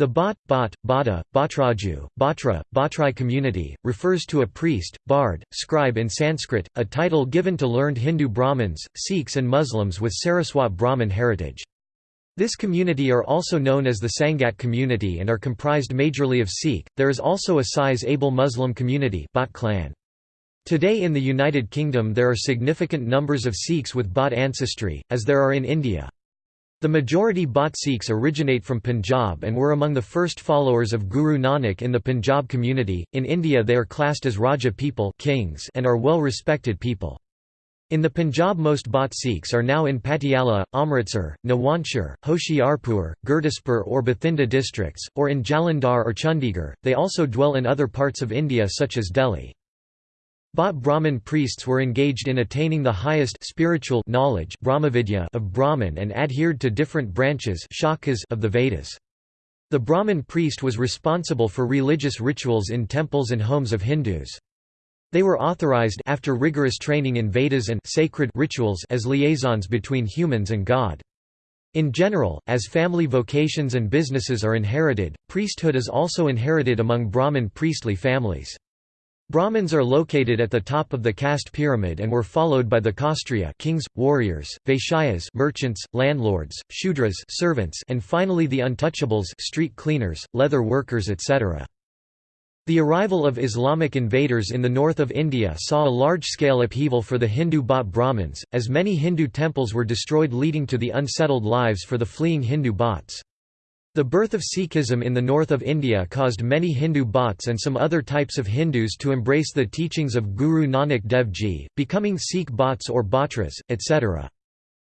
The Bhat, Bhat, Bhata, Bhatraju, Bhatra, Bhatrai community, refers to a priest, bard, scribe in Sanskrit, a title given to learned Hindu Brahmins, Sikhs and Muslims with Saraswat Brahmin heritage. This community are also known as the Sangat community and are comprised majorly of Sikh. There is also a size-able Muslim community Bhat clan. Today in the United Kingdom there are significant numbers of Sikhs with Bhat ancestry, as there are in India. The majority Bhat Sikhs originate from Punjab and were among the first followers of Guru Nanak in the Punjab community. In India they are classed as Raja people kings and are well respected people. In the Punjab most Bhat Sikhs are now in Patiala, Amritsar, Nawanshar, Hoshiarpur, Gurdaspur or Bathinda districts, or in Jalandhar or Chandigarh. They also dwell in other parts of India such as Delhi. Bhat Brahmin priests were engaged in attaining the highest spiritual knowledge of Brahman and adhered to different branches of the Vedas. The Brahmin priest was responsible for religious rituals in temples and homes of Hindus. They were authorized after rigorous training in Vedas and sacred rituals as liaisons between humans and God. In general, as family vocations and businesses are inherited, priesthood is also inherited among Brahmin priestly families. Brahmins are located at the top of the caste pyramid and were followed by the Kshatriya kings, warriors, Vaishyas merchants, landlords, Shudras servants and finally the untouchables street cleaners, leather workers etc. The arrival of Islamic invaders in the north of India saw a large-scale upheaval for the Hindu Bhat Brahmins, as many Hindu temples were destroyed leading to the unsettled lives for the fleeing Hindu Bhats. The birth of Sikhism in the north of India caused many Hindu Bhats and some other types of Hindus to embrace the teachings of Guru Nanak Dev Ji, becoming Sikh Bhats or Bhatras, etc.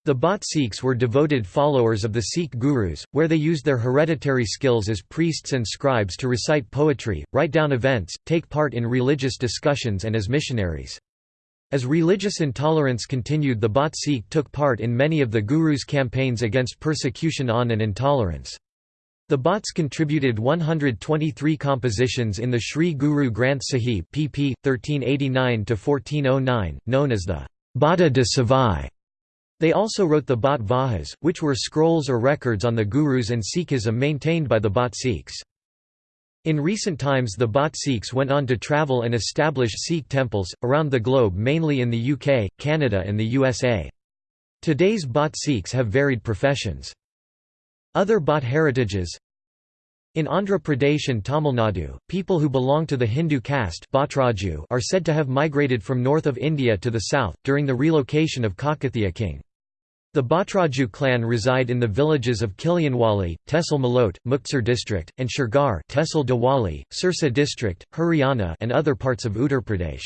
The Bhat Sikhs were devoted followers of the Sikh gurus, where they used their hereditary skills as priests and scribes to recite poetry, write down events, take part in religious discussions and as missionaries. As religious intolerance continued the Bhat Sikh took part in many of the Guru's campaigns against persecution on and intolerance. The Bhats contributed 123 compositions in the Sri Guru Granth Sahib pp. 1389–1409, known as the Bhata de Savai. They also wrote the Bhat Vahas, which were scrolls or records on the Gurus and Sikhism maintained by the Bhat Sikhs. In recent times the Bhat Sikhs went on to travel and establish Sikh temples, around the globe mainly in the UK, Canada and the USA. Today's Bhat Sikhs have varied professions. Other Bhat heritages In Andhra Pradesh and Tamil Nadu, people who belong to the Hindu caste are said to have migrated from north of India to the south, during the relocation of Kakatiya king. The Bhatraju clan reside in the villages of Kilianwali, Tehsil Malot, Muktsar district, and Shergar Tehsil Dabwali, Sirsa district, Haryana and other parts of Uttar Pradesh.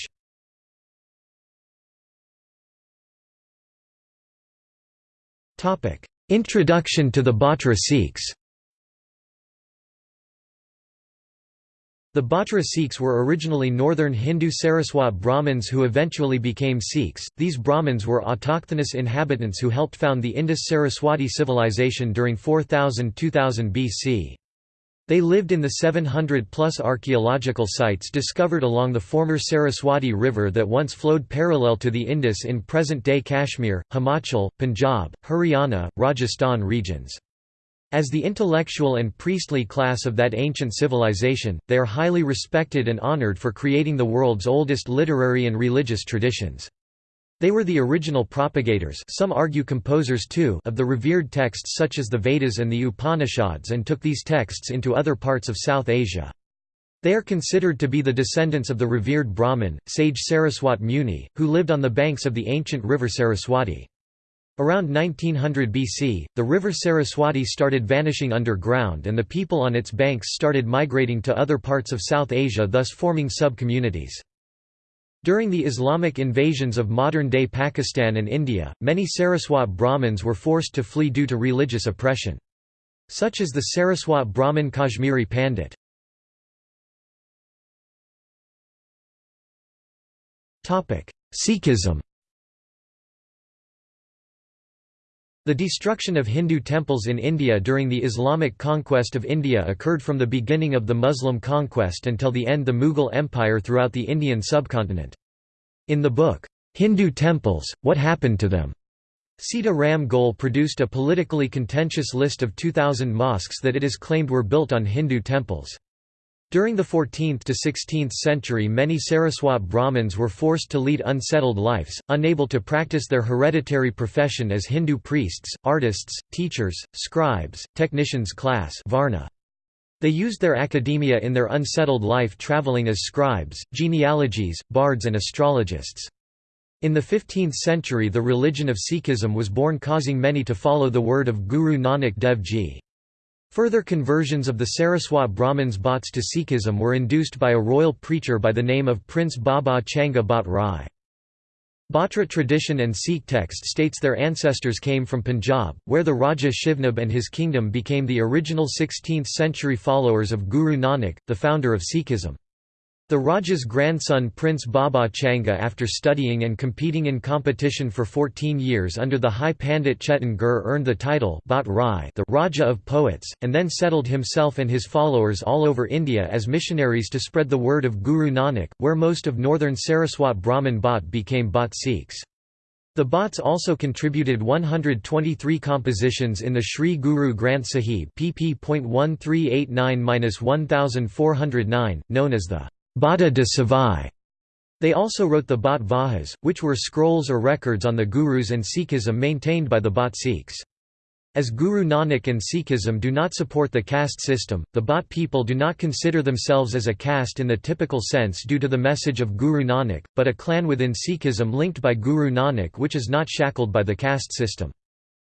Introduction to the Bhatra Sikhs The Bhatra Sikhs were originally northern Hindu Saraswat Brahmins who eventually became Sikhs. These Brahmins were autochthonous inhabitants who helped found the Indus-Saraswati civilization during 4000–2000 BC. They lived in the 700-plus archaeological sites discovered along the former Saraswati River that once flowed parallel to the Indus in present-day Kashmir, Himachal, Punjab, Haryana, Rajasthan regions. As the intellectual and priestly class of that ancient civilization, they are highly respected and honored for creating the world's oldest literary and religious traditions. They were the original propagators some argue composers too of the revered texts such as the Vedas and the Upanishads and took these texts into other parts of South Asia. They are considered to be the descendants of the revered Brahmin, sage Saraswat Muni, who lived on the banks of the ancient river Saraswati. Around 1900 BC, the river Saraswati started vanishing underground and the people on its banks started migrating to other parts of South Asia thus forming sub-communities. During the Islamic invasions of modern-day Pakistan and India, many Saraswat Brahmins were forced to flee due to religious oppression. Such as the Saraswat Brahmin Kashmiri Pandit. Sikhism The destruction of Hindu temples in India during the Islamic conquest of India occurred from the beginning of the Muslim conquest until the end of the Mughal Empire throughout the Indian subcontinent. In the book, "'Hindu Temples, What Happened to Them?' Sita Ram Goel produced a politically contentious list of 2,000 mosques that it is claimed were built on Hindu temples. During the 14th to 16th century many Saraswat Brahmins were forced to lead unsettled lives, unable to practice their hereditary profession as Hindu priests, artists, teachers, scribes, technicians class Varna. They used their academia in their unsettled life travelling as scribes, genealogies, bards and astrologists. In the 15th century the religion of Sikhism was born causing many to follow the word of Guru Nanak Dev Ji. Further conversions of the Saraswat Brahmins Bhatts to Sikhism were induced by a royal preacher by the name of Prince Baba Changa Bhat Rai. Bhatra tradition and Sikh text states their ancestors came from Punjab, where the Raja Shivnab and his kingdom became the original 16th-century followers of Guru Nanak, the founder of Sikhism. The Raja's grandson Prince Baba Changa after studying and competing in competition for 14 years under the High Pandit Chetan Gur earned the title Bhat Rai the Raja of Poets, and then settled himself and his followers all over India as missionaries to spread the word of Guru Nanak, where most of northern Saraswat Brahmin Bhat became Bhat Sikhs. The Bhatts also contributed 123 compositions in the Sri Guru Granth Sahib pp.1389-1409, known as the Bhata de Savai. They also wrote the Bhat Vahas, which were scrolls or records on the Gurus and Sikhism maintained by the Bhat Sikhs. As Guru Nanak and Sikhism do not support the caste system, the Bhat people do not consider themselves as a caste in the typical sense due to the message of Guru Nanak, but a clan within Sikhism linked by Guru Nanak which is not shackled by the caste system.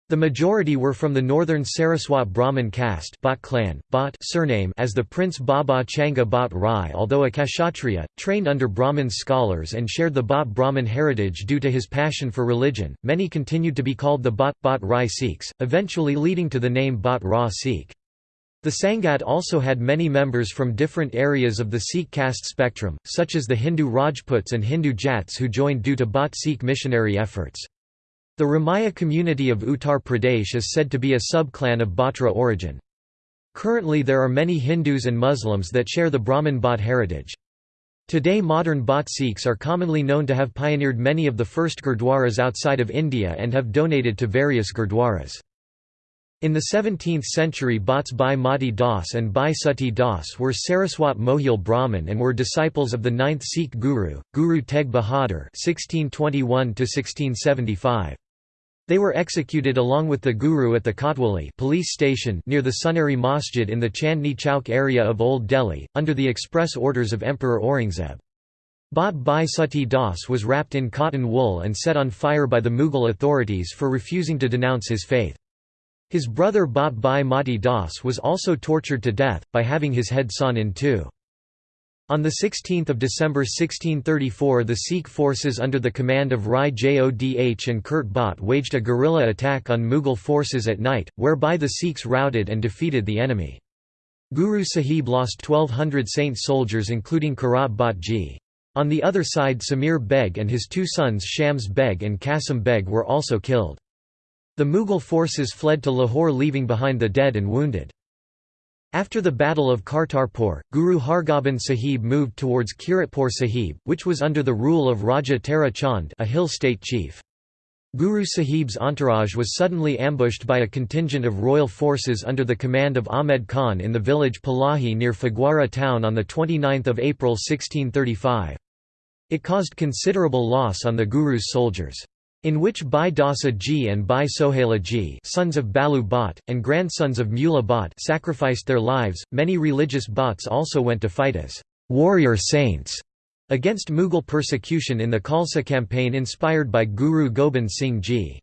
The majority were from the northern Saraswat Brahmin caste Bhat clan, Bhat surname as the Prince Baba Changa Bhat Rai although a Kshatriya, trained under Brahmin scholars and shared the Bhat Brahmin heritage due to his passion for religion, many continued to be called the Bhat Bhat Rai Sikhs, eventually leading to the name Bhat Ra Sikh. The Sangat also had many members from different areas of the Sikh caste spectrum, such as the Hindu Rajputs and Hindu Jats who joined due to Bhat Sikh missionary efforts. The Ramaya community of Uttar Pradesh is said to be a sub-clan of Bhatra origin. Currently there are many Hindus and Muslims that share the Brahmin Bhat heritage. Today modern Bhat Sikhs are commonly known to have pioneered many of the first gurdwaras outside of India and have donated to various gurdwaras. In the 17th century Bhatts Bhai Mati Das and Bhai Sati Das were Saraswat Mohyal Brahmin and were disciples of the ninth Sikh Guru, Guru Tegh Bahadur 1621 they were executed along with the Guru at the Kotwali police station near the Sunehri Masjid in the Chandni Chowk area of Old Delhi, under the express orders of Emperor Aurangzeb. Bhat Bhai Sati Das was wrapped in cotton wool and set on fire by the Mughal authorities for refusing to denounce his faith. His brother Bhat Bhai Mati Das was also tortured to death, by having his head sawn in two. On 16 December 1634 the Sikh forces under the command of Rai Jodh and Kurt Bhatt waged a guerrilla attack on Mughal forces at night, whereby the Sikhs routed and defeated the enemy. Guru Sahib lost 1200 saint soldiers including Karat Bhatt Ji. On the other side Samir Beg and his two sons Shams Beg and Qasim Beg were also killed. The Mughal forces fled to Lahore leaving behind the dead and wounded. After the Battle of Kartarpur, Guru Hargobind Sahib moved towards Kiratpur Sahib, which was under the rule of Raja Tara Chand a hill state chief. Guru Sahib's entourage was suddenly ambushed by a contingent of royal forces under the command of Ahmed Khan in the village Palahi near Phagwara town on 29 April 1635. It caused considerable loss on the Guru's soldiers in which Bhai Dasa Ji and Bhai Sohaila Ji sons of Balu Bhatt, and grandsons of Mula Bhatt sacrificed their lives. Many religious Bhatts also went to fight as warrior saints against Mughal persecution in the Khalsa campaign inspired by Guru Gobind Singh Ji.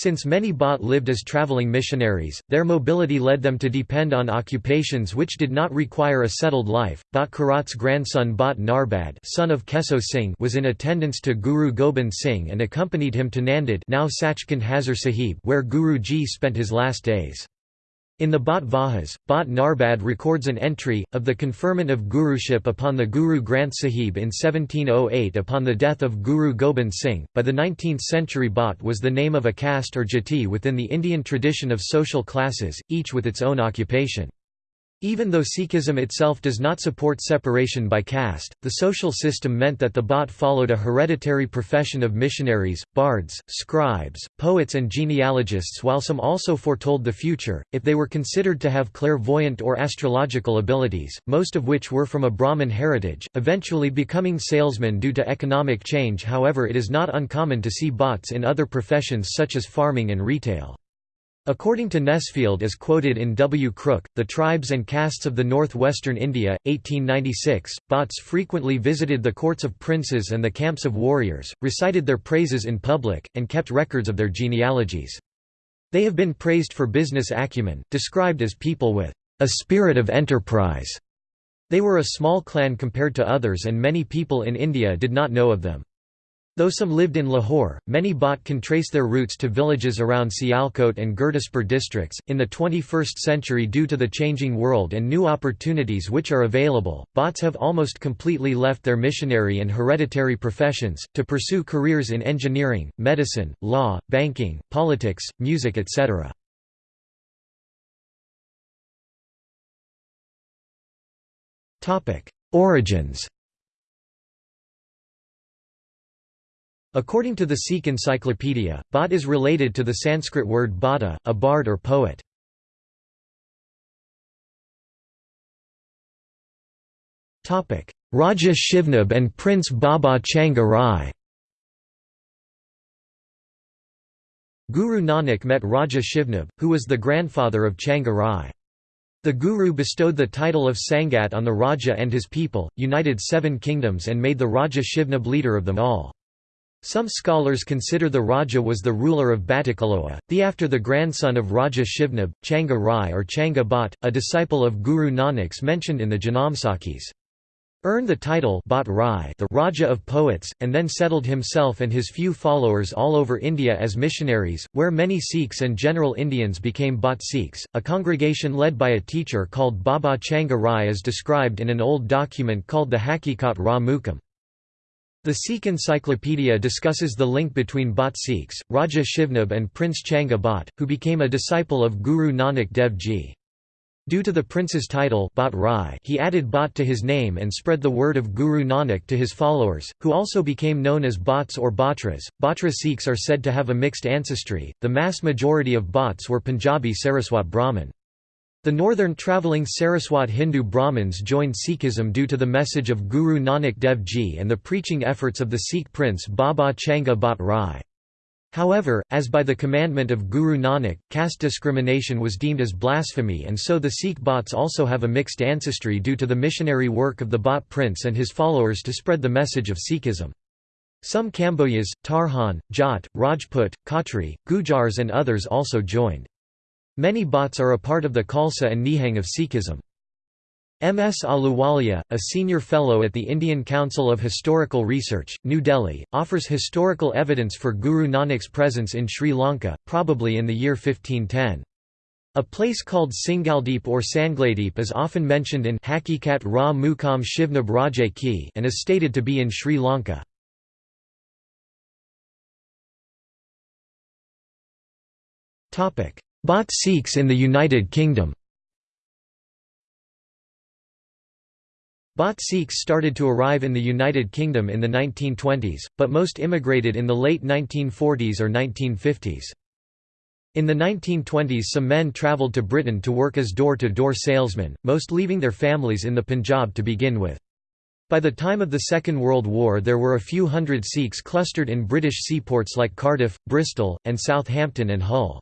Since many Bhat lived as travelling missionaries, their mobility led them to depend on occupations which did not require a settled life. Bhat Karat's grandson Bhat Narbad son of Keso Singh was in attendance to Guru Gobind Singh and accompanied him to Nanded now Sachkhand Hazur Sahib where Guru Ji spent his last days. In the Bhat Vahas, Bhat Narbad records an entry, of the conferment of Guruship upon the Guru Granth Sahib in 1708 upon the death of Guru Gobind Singh. By the 19th century Bhat was the name of a caste or jati within the Indian tradition of social classes, each with its own occupation. Even though Sikhism itself does not support separation by caste, the social system meant that the Bhat followed a hereditary profession of missionaries, bards, scribes, poets and genealogists while some also foretold the future, if they were considered to have clairvoyant or astrological abilities, most of which were from a Brahmin heritage, eventually becoming salesmen due to economic change however it is not uncommon to see Bhats in other professions such as farming and retail. According to Nesfield as quoted in W. Crooke, The Tribes and Castes of the Northwestern India, 1896, Bhatts frequently visited the courts of princes and the camps of warriors, recited their praises in public, and kept records of their genealogies. They have been praised for business acumen, described as people with a spirit of enterprise. They were a small clan compared to others and many people in India did not know of them. Though some lived in Lahore, many Bhat can trace their roots to villages around Sialkot and Gurdaspur districts. In the 21st century, due to the changing world and new opportunities which are available, Bhats have almost completely left their missionary and hereditary professions, to pursue careers in engineering, medicine, law, banking, politics, music, etc. Origins According to the Sikh Encyclopedia, Bhat is related to the Sanskrit word bhata, a bard or poet. Raja Shivnab and Prince Baba Changa Rai Guru Nanak met Raja Shivnab, who was the grandfather of Changa Rai. The Guru bestowed the title of Sangat on the Raja and his people, united seven kingdoms and made the Raja Shivnab leader of them all. Some scholars consider the Raja was the ruler of Batticaloa, the after the grandson of Raja Shivnab, Changa Rai or Changa Bhat, a disciple of Guru Nanak's mentioned in the Janamsakhis. Earned the title Bhat Rai the Raja of Poets, and then settled himself and his few followers all over India as missionaries, where many Sikhs and general Indians became Bhat Sikhs. A congregation led by a teacher called Baba Changa Rai is described in an old document called the Hakikat Ra Mukam. The Sikh Encyclopedia discusses the link between Bhat Sikhs, Raja Shivnab and Prince Changa Bhat, who became a disciple of Guru Nanak Dev Ji. Due to the prince's title Bhat Rai, he added Bhat to his name and spread the word of Guru Nanak to his followers, who also became known as Bhats or Bhatras. Bhatra Sikhs are said to have a mixed ancestry, the mass majority of Bhats were Punjabi Saraswat Brahmin. The northern travelling Saraswat Hindu Brahmins joined Sikhism due to the message of Guru Nanak Dev Ji and the preaching efforts of the Sikh prince Baba Changa Bhat Rai. However, as by the commandment of Guru Nanak, caste discrimination was deemed as blasphemy and so the Sikh Bhats also have a mixed ancestry due to the missionary work of the Bhat prince and his followers to spread the message of Sikhism. Some Kamboyas, Tarkhan, Jat, Rajput, Khatri, Gujars and others also joined. Many Bhats are a part of the Khalsa and Nihang of Sikhism. M. S. Ahluwalia, a senior fellow at the Indian Council of Historical Research, New Delhi, offers historical evidence for Guru Nanak's presence in Sri Lanka, probably in the year 1510. A place called Singaldeep or Sangladeep is often mentioned in Hakikat Ra Mukam Shivnab Rajay Ki and is stated to be in Sri Lanka. Bhat Sikhs in the United Kingdom Bhat Sikhs started to arrive in the United Kingdom in the 1920s, but most immigrated in the late 1940s or 1950s. In the 1920s some men travelled to Britain to work as door-to-door -door salesmen, most leaving their families in the Punjab to begin with. By the time of the Second World War there were a few hundred Sikhs clustered in British seaports like Cardiff, Bristol, and Southampton and Hull.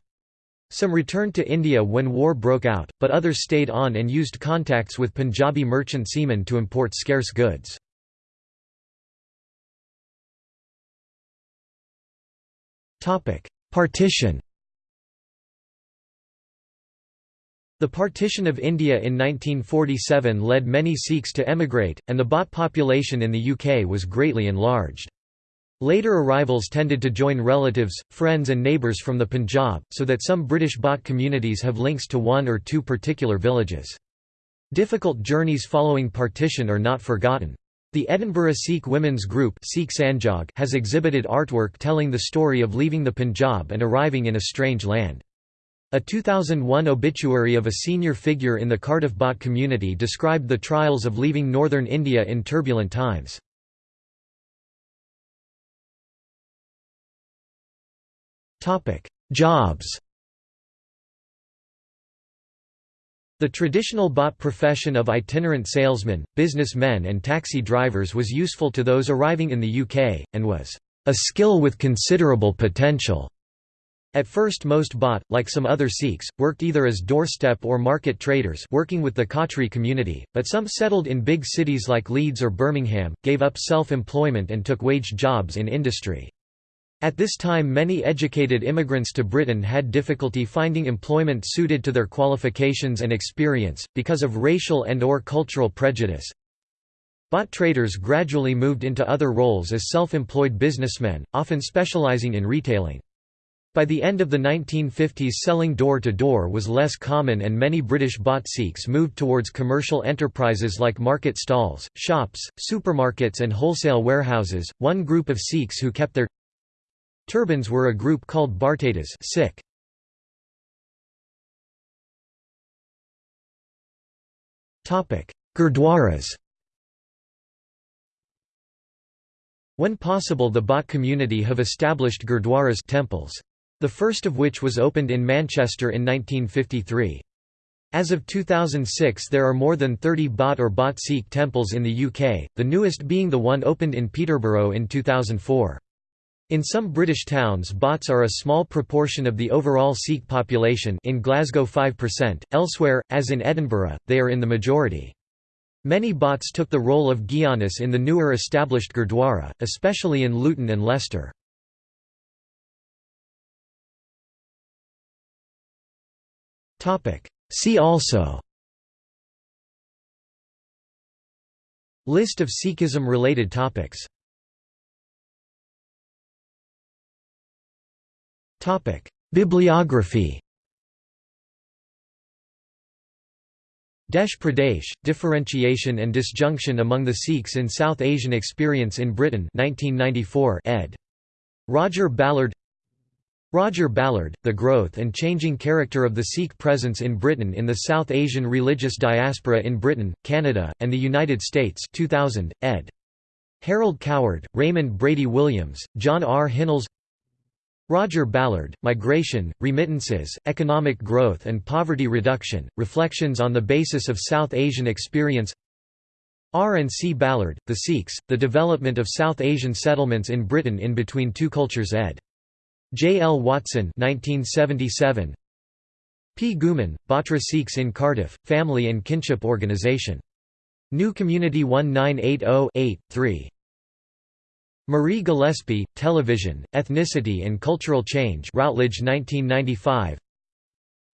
Some returned to India when war broke out, but others stayed on and used contacts with Punjabi merchant seamen to import scarce goods. Partition The partition of India in 1947 led many Sikhs to emigrate, and the Bhat population in the UK was greatly enlarged. Later arrivals tended to join relatives, friends and neighbours from the Punjab, so that some British Bhat communities have links to one or two particular villages. Difficult journeys following partition are not forgotten. The Edinburgh Sikh Women's Group Sikh Sanjog has exhibited artwork telling the story of leaving the Punjab and arriving in a strange land. A 2001 obituary of a senior figure in the Cardiff Bhat community described the trials of leaving northern India in turbulent times. Jobs The traditional Bhat profession of itinerant salesmen, businessmen and taxi drivers was useful to those arriving in the UK, and was a skill with considerable potential. At first most Bhat, like some other Sikhs, worked either as doorstep or market traders working with the Khatri community, but some settled in big cities like Leeds or Birmingham, gave up self-employment and took wage jobs in industry. At this time many educated immigrants to Britain had difficulty finding employment suited to their qualifications and experience, because of racial and or cultural prejudice. Bhat traders gradually moved into other roles as self-employed businessmen, often specialising in retailing. By the end of the 1950s selling door-to-door -door was less common and many British Bhat Sikhs moved towards commercial enterprises like market stalls, shops, supermarkets and wholesale warehouses. One group of Sikhs who kept their Turbans were a group called Bhartatas Sikh. Gurdwaras When possible the Bhat community have established Gurdwaras temples. The first of which was opened in Manchester in 1953. As of 2006 there are more than 30 Bhat or Bhat Sikh temples in the UK, the newest being the one opened in Peterborough in 2004. In some British towns Bhats are a small proportion of the overall Sikh population in Glasgow 5%, elsewhere, as in Edinburgh, they are in the majority. Many Bhats took the role of Gyanis in the newer established Gurdwara, especially in Luton and Leicester. See also List of Sikhism-related topics Bibliography Desh Pardesh, Differentiation and Disjunction Among the Sikhs in South Asian Experience in Britain 1994 ed. Roger Ballard Roger Ballard, The Growth and Changing Character of the Sikh Presence in Britain in the South Asian Religious Diaspora in Britain, Canada, and the United States 2000, ed. Harold Coward, Raymond Brady Williams, John R. Hinnells Roger Ballard, Migration, Remittances, Economic Growth and Poverty Reduction, Reflections on the Basis of South Asian Experience R. and C. Ballard, The Sikhs, The Development of South Asian Settlements in Britain in Between Two Cultures ed. J. L. Watson 1977. P. Ghuman, Bhatra Sikhs in Cardiff, Family and Kinship Organisation. New Community 1980 3. Marie Gillespie, Television, Ethnicity and Cultural Change Routledge 1995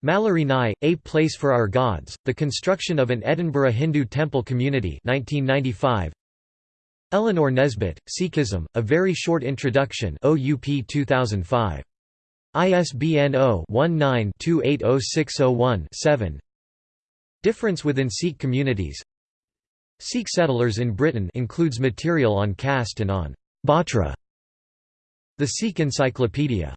Malory Nye, A Place for Our Gods, The Construction of an Edinburgh Hindu Temple Community 1995. Eleanor Nesbitt, Sikhism, A Very Short Introduction OUP 2005. ISBN 0-19-280601-7 Difference within Sikh communities Sikh settlers in Britain includes material on caste and on Bhatra. The Sikh Encyclopedia